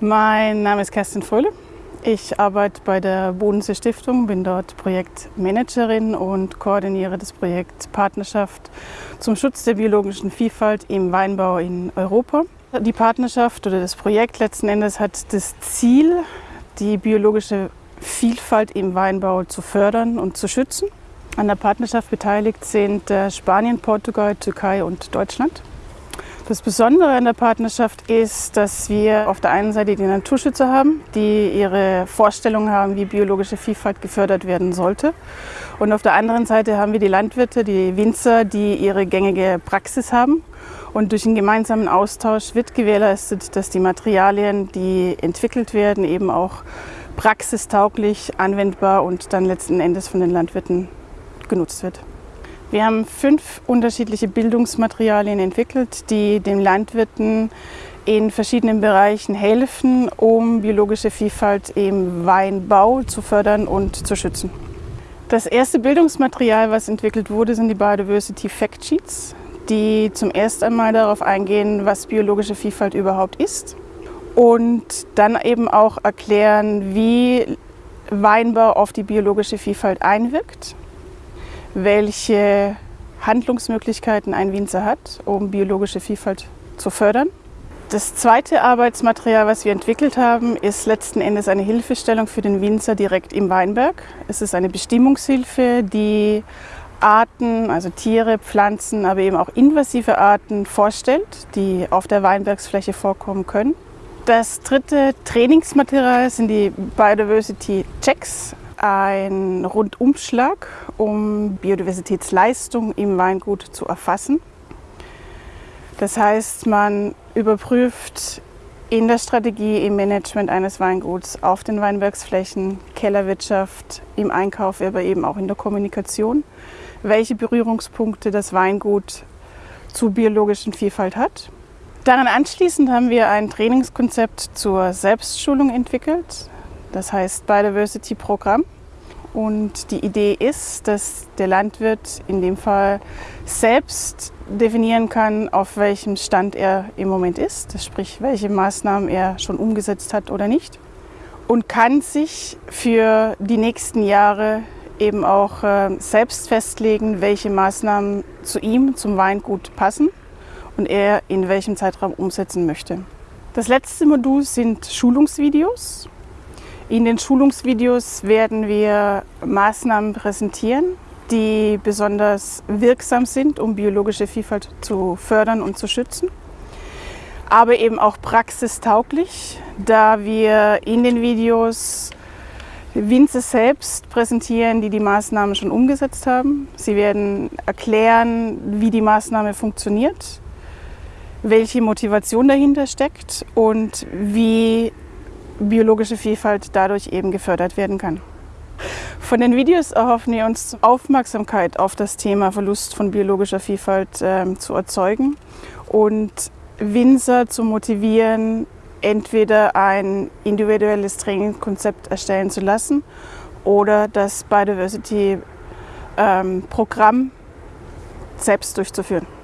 Mein Name ist Kerstin Fröhle. Ich arbeite bei der Bodensee Stiftung, bin dort Projektmanagerin und koordiniere das Projekt Partnerschaft zum Schutz der biologischen Vielfalt im Weinbau in Europa. Die Partnerschaft oder das Projekt letzten Endes hat das Ziel, die biologische Vielfalt im Weinbau zu fördern und zu schützen. An der Partnerschaft beteiligt sind äh, Spanien, Portugal, Türkei und Deutschland. Das Besondere an der Partnerschaft ist, dass wir auf der einen Seite die Naturschützer haben, die ihre Vorstellungen haben, wie biologische Vielfalt gefördert werden sollte. Und auf der anderen Seite haben wir die Landwirte, die Winzer, die ihre gängige Praxis haben. Und durch einen gemeinsamen Austausch wird gewährleistet, dass die Materialien, die entwickelt werden, eben auch praxistauglich, anwendbar und dann letzten Endes von den Landwirten genutzt wird. Wir haben fünf unterschiedliche Bildungsmaterialien entwickelt, die den Landwirten in verschiedenen Bereichen helfen, um biologische Vielfalt im Weinbau zu fördern und zu schützen. Das erste Bildungsmaterial, was entwickelt wurde, sind die Biodiversity Fact Sheets, die zum ersten einmal darauf eingehen, was biologische Vielfalt überhaupt ist und dann eben auch erklären, wie Weinbau auf die biologische Vielfalt einwirkt welche Handlungsmöglichkeiten ein Winzer hat, um biologische Vielfalt zu fördern. Das zweite Arbeitsmaterial, was wir entwickelt haben, ist letzten Endes eine Hilfestellung für den Winzer direkt im Weinberg. Es ist eine Bestimmungshilfe, die Arten, also Tiere, Pflanzen, aber eben auch invasive Arten vorstellt, die auf der Weinbergsfläche vorkommen können. Das dritte Trainingsmaterial sind die Biodiversity Checks, ein Rundumschlag, um Biodiversitätsleistung im Weingut zu erfassen. Das heißt, man überprüft in der Strategie, im Management eines Weinguts, auf den Weinbergsflächen, Kellerwirtschaft, im Einkauf, aber eben auch in der Kommunikation, welche Berührungspunkte das Weingut zur biologischen Vielfalt hat. Daran anschließend haben wir ein Trainingskonzept zur Selbstschulung entwickelt. Das heißt Biodiversity-Programm. Und die Idee ist, dass der Landwirt in dem Fall selbst definieren kann, auf welchem Stand er im Moment ist, sprich welche Maßnahmen er schon umgesetzt hat oder nicht. Und kann sich für die nächsten Jahre eben auch äh, selbst festlegen, welche Maßnahmen zu ihm, zum Weingut passen und er in welchem Zeitraum umsetzen möchte. Das letzte Modul sind Schulungsvideos. In den Schulungsvideos werden wir Maßnahmen präsentieren, die besonders wirksam sind, um biologische Vielfalt zu fördern und zu schützen. Aber eben auch praxistauglich, da wir in den Videos Winzer selbst präsentieren, die die Maßnahmen schon umgesetzt haben. Sie werden erklären, wie die Maßnahme funktioniert, welche Motivation dahinter steckt und wie biologische Vielfalt dadurch eben gefördert werden kann. Von den Videos erhoffen wir uns Aufmerksamkeit auf das Thema Verlust von biologischer Vielfalt äh, zu erzeugen und Winzer zu motivieren, entweder ein individuelles Trainingkonzept erstellen zu lassen oder das Biodiversity-Programm ähm, selbst durchzuführen.